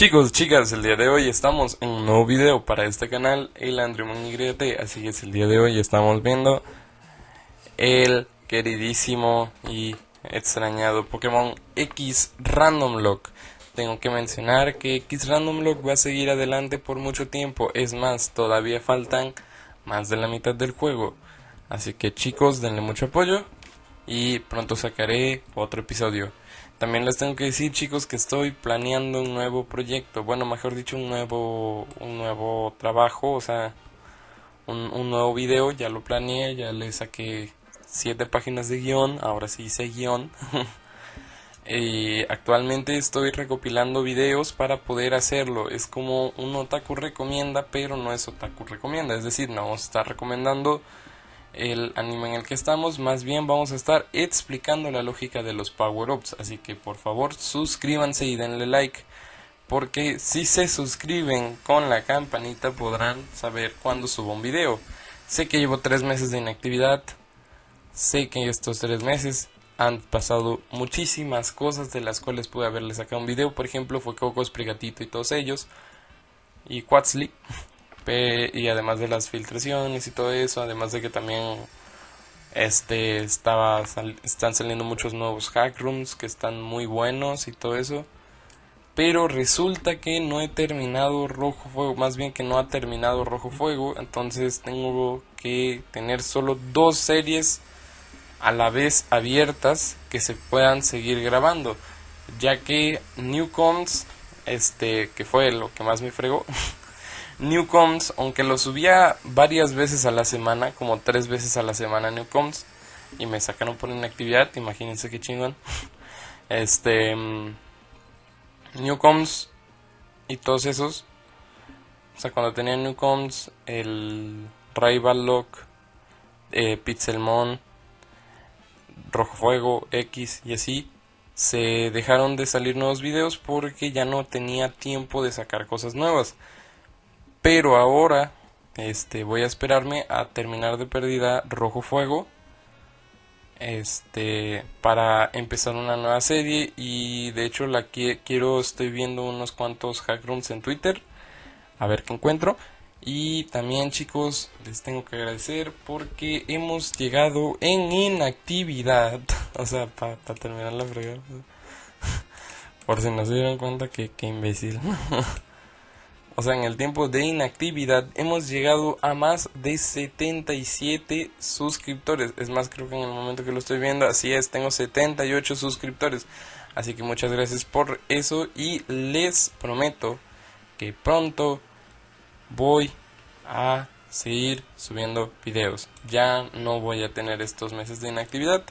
Chicos, chicas, el día de hoy estamos en un nuevo video para este canal, el Andremon YT, así que es el día de hoy estamos viendo el queridísimo y extrañado Pokémon X Random Lock. Tengo que mencionar que X Random Lock va a seguir adelante por mucho tiempo, es más, todavía faltan más de la mitad del juego. Así que chicos, denle mucho apoyo y pronto sacaré otro episodio. También les tengo que decir chicos que estoy planeando un nuevo proyecto, bueno mejor dicho un nuevo, un nuevo trabajo, o sea, un, un nuevo video, ya lo planeé, ya le saqué siete páginas de guion, ahora sí hice guion. y actualmente estoy recopilando videos para poder hacerlo, es como un otaku recomienda, pero no es otaku recomienda, es decir, no vamos a estar recomendando el anime en el que estamos, más bien vamos a estar explicando la lógica de los power-ups, así que por favor suscríbanse y denle like, porque si se suscriben con la campanita podrán saber cuando subo un video. Sé que llevo tres meses de inactividad, sé que estos tres meses han pasado muchísimas cosas de las cuales pude haberles sacado un video, por ejemplo fue Cocos, Prigatito y todos ellos, y Quatzly y además de las filtraciones y todo eso, además de que también este estaba están saliendo muchos nuevos hack rooms que están muy buenos y todo eso. Pero resulta que no he terminado Rojo Fuego, más bien que no ha terminado Rojo Fuego, entonces tengo que tener solo dos series a la vez abiertas que se puedan seguir grabando, ya que Newcoms, este, que fue lo que más me fregó, Newcoms, aunque lo subía varias veces a la semana, como tres veces a la semana Newcoms, y me sacaron por inactividad, imagínense qué chingón. Este. Mm, Newcoms y todos esos. O sea, cuando tenía Newcoms, el Rival Lock, eh, Pixelmon, Rojo Fuego, X y así, se dejaron de salir nuevos videos porque ya no tenía tiempo de sacar cosas nuevas. Pero ahora este voy a esperarme a terminar de perdida Rojo Fuego este para empezar una nueva serie. Y de hecho la quiero estoy viendo unos cuantos hackrooms en Twitter a ver qué encuentro. Y también chicos les tengo que agradecer porque hemos llegado en inactividad. O sea para terminar la fregada por si no se dieron cuenta que, que imbécil o sea, en el tiempo de inactividad, hemos llegado a más de 77 suscriptores. Es más, creo que en el momento que lo estoy viendo, así es, tengo 78 suscriptores. Así que muchas gracias por eso y les prometo que pronto voy a seguir subiendo videos. Ya no voy a tener estos meses de inactividad.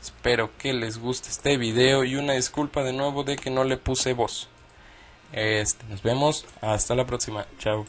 Espero que les guste este video y una disculpa de nuevo de que no le puse voz. Este, nos vemos. Hasta la próxima. Chao.